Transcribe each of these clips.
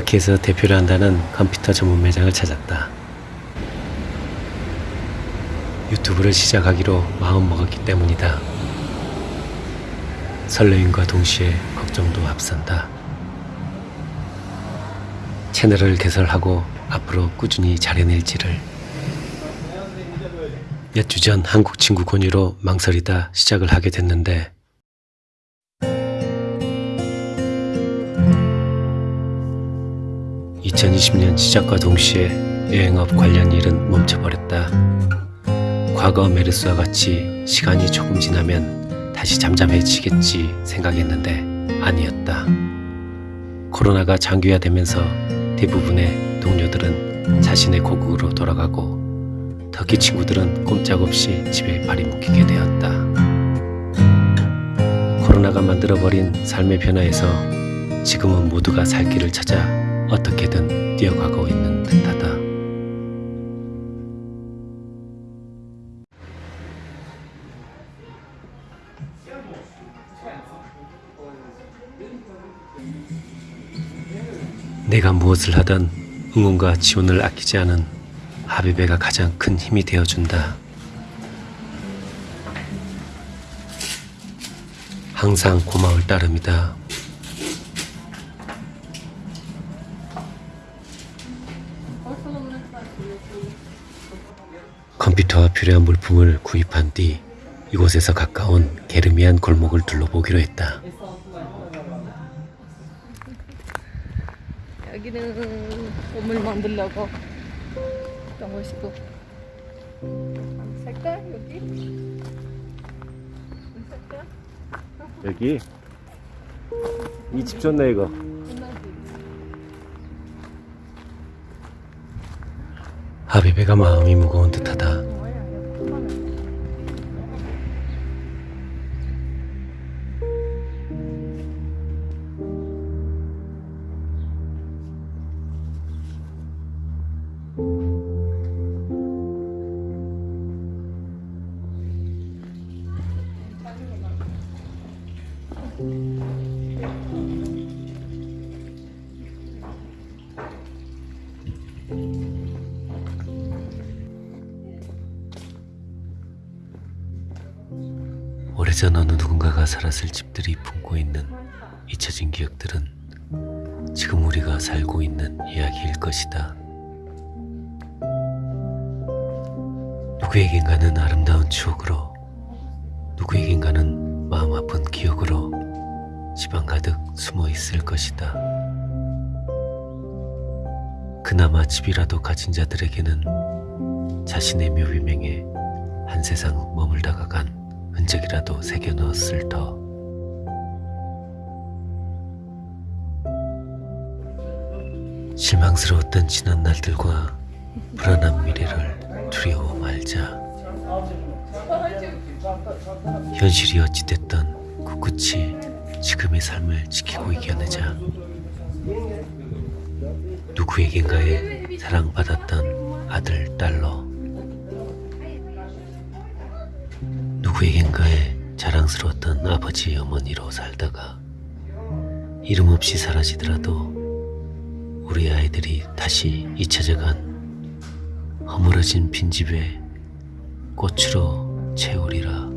터키에서 대표를 한다는 컴퓨터 전문 매장을 찾았다. 유튜브를 시작하기로 마음먹었기 때문이다. 설레임과 동시에 걱정도 앞선다. 채널을 개설하고 앞으로 꾸준히 잘해낼지를 몇 주 전 한국 친구 권유로 망설이다 시작을 하게 됐는데 (2020년) 시작과 동시에 여행업 관련 일은 멈춰버렸다 과거 메르스와 같이 시간이 조금 지나면 다시 잠잠해지겠지 생각했는데 아니었다 코로나가 장기화되면서 대부분의 동료들은 자신의 고국으로 돌아가고 터키 친구들은 꼼짝없이 집에 발이 묶이게 되었다. 코로나가 만들어버린 삶의 변화에서 지금은 모두가 살 길을 찾아 어떻게든 뛰어가고 있는 듯하다. 내가 무엇을 하든 응원과 지원을 아끼지 않은 하비베가 가장 큰 힘이 되어준다. 항상 고마울 따름이다. 컴퓨터와 필요한 물품을 구입한 뒤 이곳에서 가까운 게르미안 골목을 둘러보기로 했다. 여기는 보물 만들려고 어떤 곳이고 색깔 여기 색깔 여기 이 집 좋네 이거. 끝나지 하비베가 마음이 무거운 듯하다. 오래전 어느 누군가가 살았을 집들이 품고 있는 잊혀진 기억들은 지금 우리가 살고 있는 이야기일 것이다. 누구에겐가는 아름다운 추억으로, 누구에겐가는 마음 아픈 기억으로 집안 가득 숨어 있을 것이다. 그나마 집이라도 가진 자들에게는 자신의 묘비명에 한 세상 머물다가 간 흔적이라도 새겨 넣었을 터. 실망스러웠던 지난 날들과 불안한 미래를 두려워 말자. 현실이 어찌됐던 꿋꿋이 지금의 삶을 지키고 이겨내자. 누구에겐가에 사랑받았던 아들, 딸로 누구에겐가에 자랑스러웠던 아버지, 어머니로 살다가 이름 없이 사라지더라도 우리 아이들이 다시 잊혀져간 허물어진 빈집에 꽃으로 채우리라.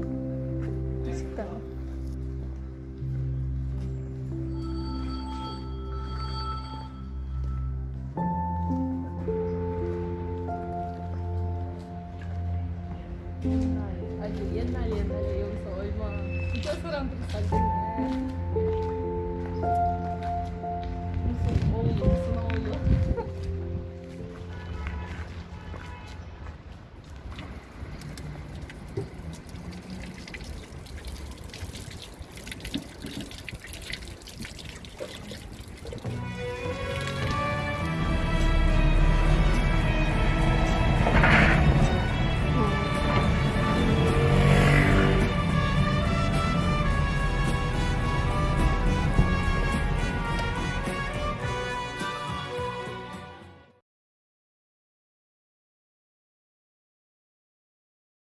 남자 사람들이 잘생기네.